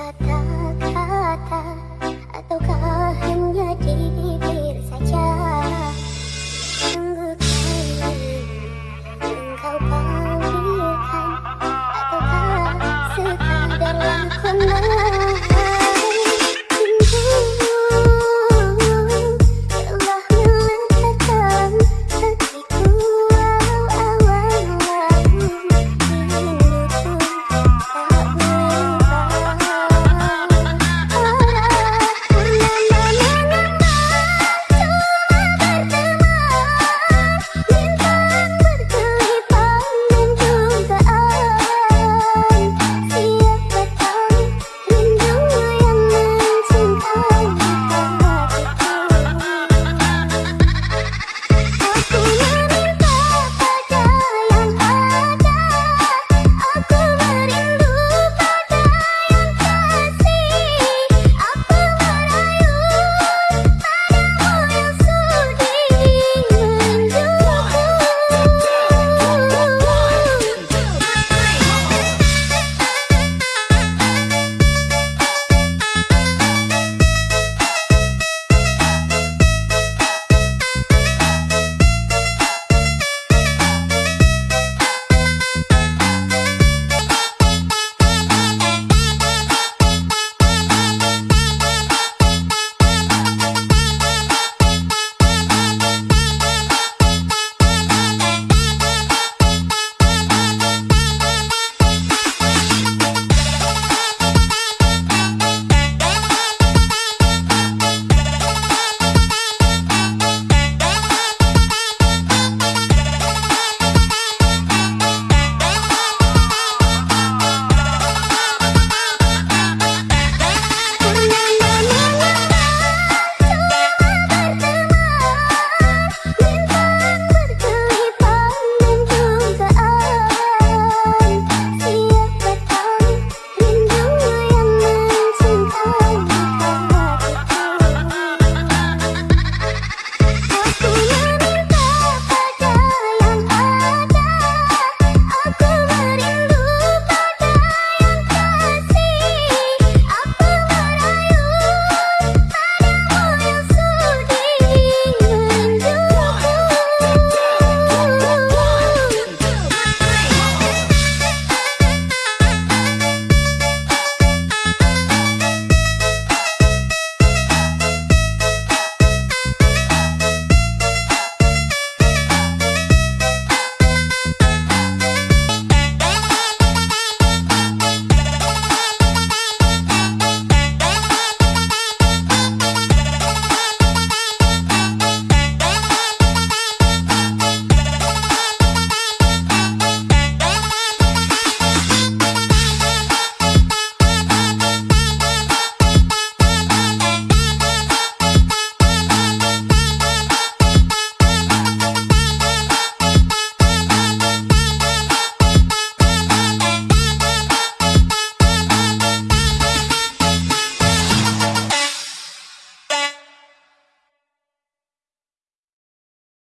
kata-kata Ataukah hanya di bibir saja? Sungguh kali engkau pamerkan Ataukah sekadar lakonan